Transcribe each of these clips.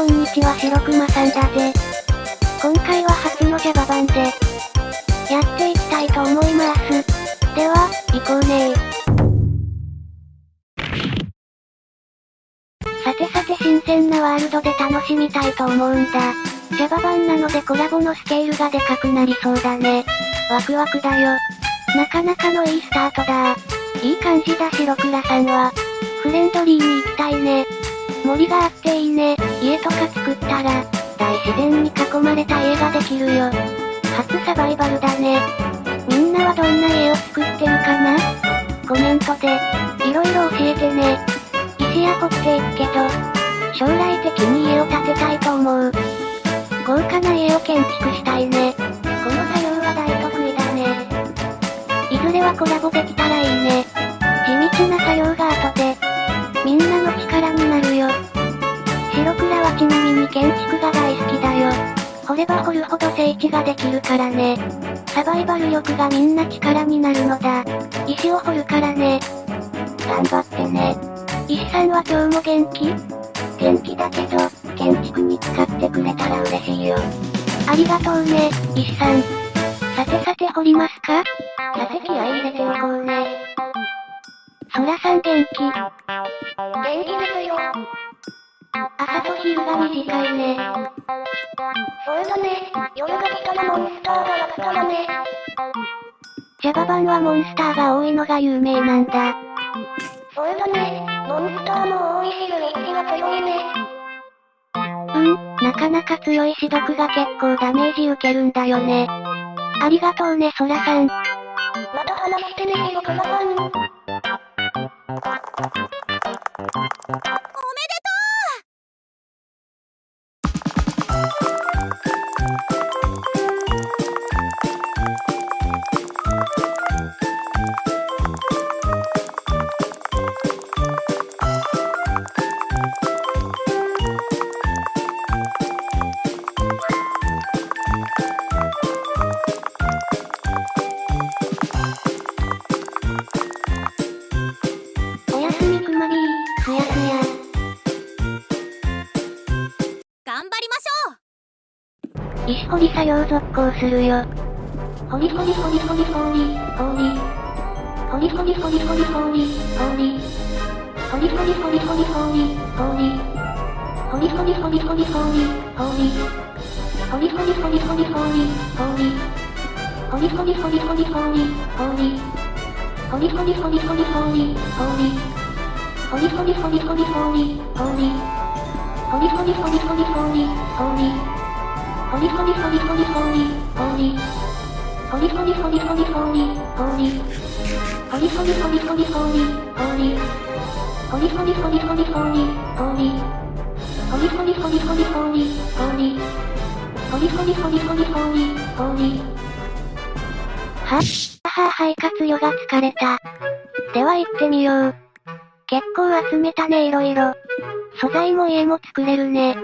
こんにちは白熊さんだぜ。今回は初の Java 版で、やっていきたいと思います。では、行こうねさてさて新鮮なワールドで楽しみたいと思うんだ。Java 版なのでコラボのスケールがでかくなりそうだね。ワクワクだよ。なかなかのいいスタートだいい感じだ白倉さんは。フレンドリーに行きたいね。森があっていいね。家とか作ったら、大自然に囲まれた家ができるよ。初サバイバルだね。みんなはどんな家を作ってるかな？コメントで、いろいろ教えてね。石や掘っていくけど、将来的に家を建てたいと思う。豪華な家を建築したいね。この作業は大得意だね。いずれはコラボできたらいいね。地道な作業が後で、みんなの力になるよ。ちなみに建築が大好きだよ。掘れば掘るほど整地ができるからね。サバイバル力がみんな力になるのだ。石を掘るからね。頑張ってね。石さんは今日も元気？元気だけど、建築に使ってくれたら嬉しいよ。ありがとうね、石さん。さてさて掘りますか？さて気合い入れておこうね。そらさん元気？元気ですよ。朝と昼が短いね。そうだね。夜が来たらモンスターがやったらね。ジャバ版はモンスターが多いのが有名なんだ。そうだね。モンスターも多いしルイッチが強いね。うん、なかなか強いし毒が結構ダメージ受けるんだよね。ありがとうね、ソラさん。また話してね、ヒロクマさん。石掘り作業続行するよ。掘り掘り掘り掘り掘り、掘り。掘り掘り掘り掘り掘り、掘り。掘り掘り掘り掘り掘り、掘り。掘り掘り掘り掘り掘り、掘り。掘り掘り掘り掘り掘り、掘り。掘り掘り掘り掘り掘り、掘り。掘り掘り掘り掘り掘り、掘り。掘り掘り掘り掘り掘り、掘り。ホリホリホリホリホリ、ホリ。ホリホリホリホリホリ、ホリ。ホリホリホリホリホリ、ホリ。ホリホリホリホリホリ、ホリ。ホリホリホリホリホリ、ホリ。ホリホリホリホリホリ、ホリ。ホリホリホリホリホリ、ホリ。は、は、肺活ヨが疲れた。では行ってみよう。結構集めたねいろいろ。素材も家も作れるね。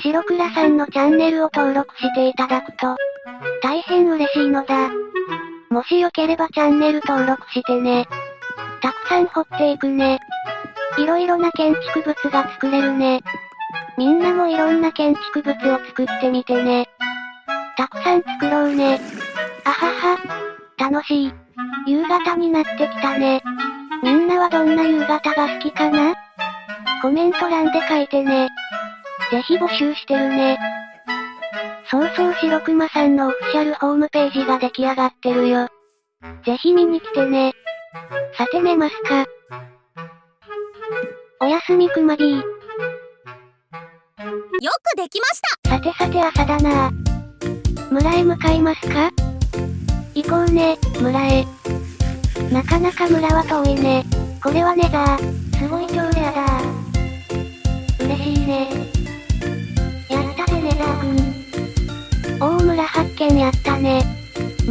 白倉さんのチャンネルを登録していただくと、大変嬉しいのだ。もしよければチャンネル登録してね。たくさん掘っていくね。いろいろな建築物が作れるね。みんなもいろんな建築物を作ってみてね。たくさん作ろうね。あはは。楽しい。夕方になってきたね。みんなはどんな夕方が好きかな？コメント欄で書いてね。ぜひ募集してるね。そうそう白熊さんのオフィシャルホームページが出来上がってるよ。ぜひ見に来てね。さて寝ますか。おやすみくま B。よくできましたさてさて朝だな村へ向かいますか行こうね、村へ。なかなか村は遠いね。これはネザー。すごい超レ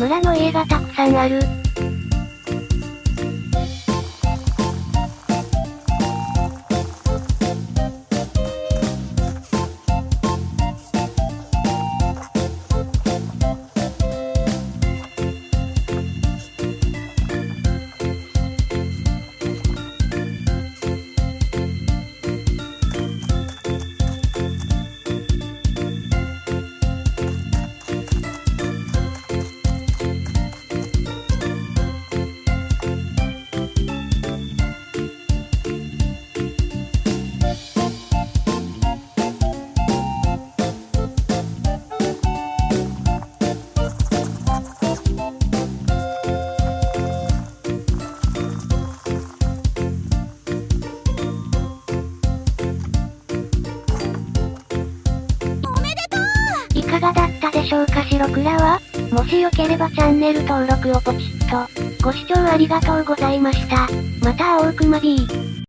村の家がたくさんある。かがだったでしょうか？白倉は？もしよければチャンネル登録をポチッと。ご視聴ありがとうございました。また会おうくま B。